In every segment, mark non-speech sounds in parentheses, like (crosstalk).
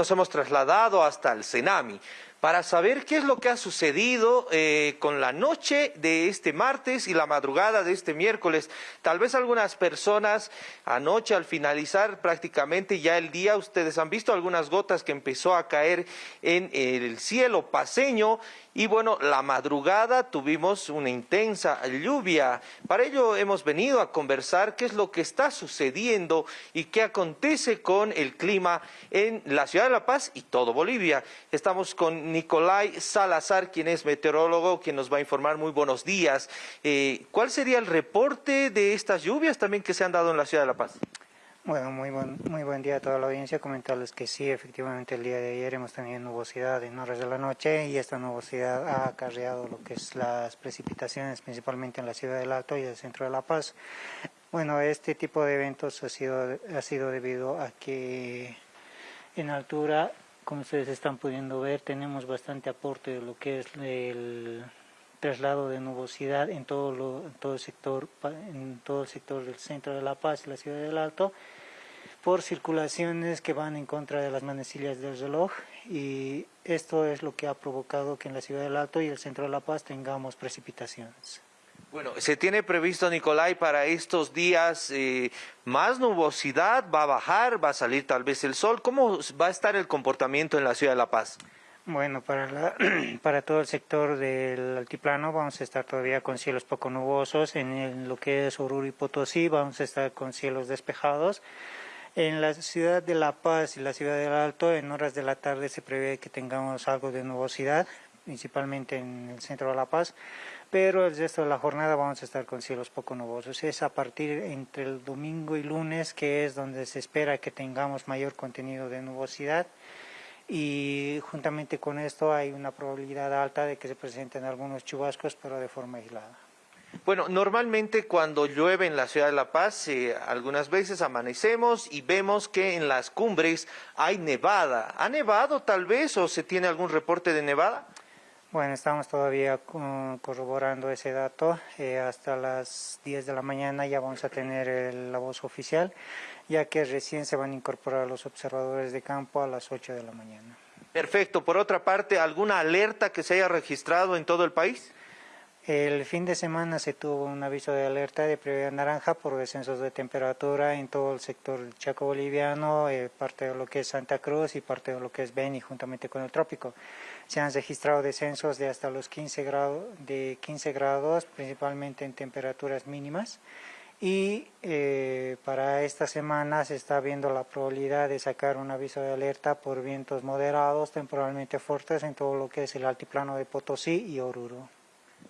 Nos hemos trasladado hasta el Senami para saber qué es lo que ha sucedido eh, con la noche de este martes y la madrugada de este miércoles. Tal vez algunas personas anoche al finalizar prácticamente ya el día, ustedes han visto algunas gotas que empezó a caer en el cielo paseño y bueno, la madrugada tuvimos una intensa lluvia. Para ello hemos venido a conversar qué es lo que está sucediendo y qué acontece con el clima en la ciudad de La Paz y todo Bolivia. Estamos con Nicolai Salazar, quien es meteorólogo, quien nos va a informar. Muy buenos días. Eh, ¿Cuál sería el reporte de estas lluvias también que se han dado en la ciudad de La Paz? Bueno, muy buen, muy buen día a toda la audiencia. Comentarles que sí, efectivamente el día de ayer hemos tenido nubosidad en horas de la noche y esta nubosidad ha acarreado lo que es las precipitaciones, principalmente en la ciudad del Alto y el centro de La Paz. Bueno, este tipo de eventos ha sido, ha sido debido a que en altura, como ustedes están pudiendo ver, tenemos bastante aporte de lo que es el traslado de nubosidad en todo, lo, todo, el sector, en todo el sector del centro de La Paz y la ciudad del Alto por circulaciones que van en contra de las manecillas del reloj y esto es lo que ha provocado que en la ciudad del Alto y el centro de La Paz tengamos precipitaciones. Bueno, se tiene previsto, Nicolai, para estos días eh, más nubosidad, va a bajar, va a salir tal vez el sol. ¿Cómo va a estar el comportamiento en la ciudad de La Paz? Bueno, para, (clears throat) para todo el sector del altiplano vamos a estar todavía con cielos poco nubosos. En lo que es Oruro y Potosí vamos a estar con cielos despejados. En la ciudad de La Paz y la ciudad del Alto, en horas de la tarde se prevé que tengamos algo de nubosidad, principalmente en el centro de La Paz, pero el resto de la jornada vamos a estar con cielos poco nubosos. Es a partir entre el domingo y lunes que es donde se espera que tengamos mayor contenido de nubosidad y juntamente con esto hay una probabilidad alta de que se presenten algunos chubascos, pero de forma aislada. Bueno, normalmente cuando llueve en la ciudad de La Paz, eh, algunas veces amanecemos y vemos que en las cumbres hay nevada. ¿Ha nevado tal vez o se tiene algún reporte de nevada? Bueno, estamos todavía corroborando ese dato. Eh, hasta las 10 de la mañana ya vamos a tener la voz oficial, ya que recién se van a incorporar los observadores de campo a las 8 de la mañana. Perfecto. Por otra parte, ¿alguna alerta que se haya registrado en todo el país? El fin de semana se tuvo un aviso de alerta de previa naranja por descensos de temperatura en todo el sector Chaco boliviano, eh, parte de lo que es Santa Cruz y parte de lo que es Beni, juntamente con el trópico. Se han registrado descensos de hasta los 15 grados, de 15 grados, principalmente en temperaturas mínimas. Y eh, para esta semana se está viendo la probabilidad de sacar un aviso de alerta por vientos moderados, temporalmente fuertes en todo lo que es el altiplano de Potosí y Oruro.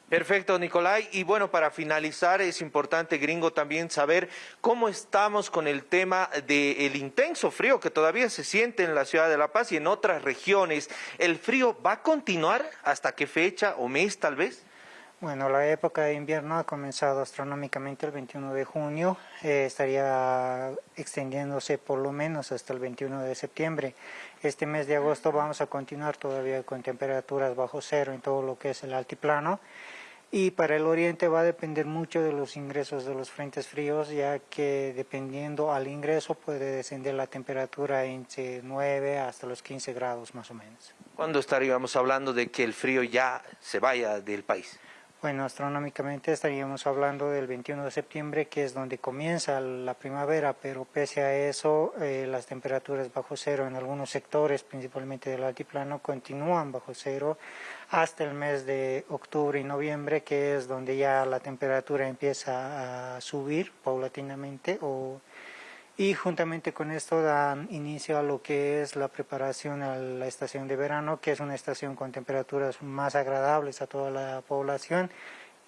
Perfecto, Nicolai. Y bueno, para finalizar, es importante, gringo, también saber cómo estamos con el tema del intenso frío que todavía se siente en la ciudad de La Paz y en otras regiones. ¿El frío va a continuar hasta qué fecha o mes tal vez? Bueno, la época de invierno ha comenzado astronómicamente el 21 de junio, eh, estaría extendiéndose por lo menos hasta el 21 de septiembre. Este mes de agosto vamos a continuar todavía con temperaturas bajo cero en todo lo que es el altiplano y para el oriente va a depender mucho de los ingresos de los frentes fríos, ya que dependiendo al ingreso puede descender la temperatura entre 9 hasta los 15 grados más o menos. ¿Cuándo estaríamos hablando de que el frío ya se vaya del país? Bueno, astronómicamente estaríamos hablando del 21 de septiembre, que es donde comienza la primavera, pero pese a eso, eh, las temperaturas bajo cero en algunos sectores, principalmente del altiplano, continúan bajo cero hasta el mes de octubre y noviembre, que es donde ya la temperatura empieza a subir paulatinamente o y juntamente con esto dan inicio a lo que es la preparación a la estación de verano, que es una estación con temperaturas más agradables a toda la población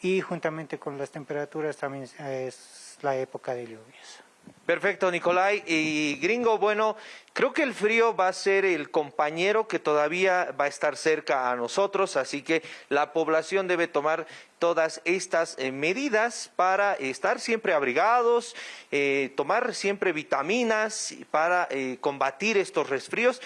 y juntamente con las temperaturas también es la época de lluvias. Perfecto, Nicolai. Y gringo, bueno, creo que el frío va a ser el compañero que todavía va a estar cerca a nosotros, así que la población debe tomar todas estas eh, medidas para estar siempre abrigados, eh, tomar siempre vitaminas para eh, combatir estos resfríos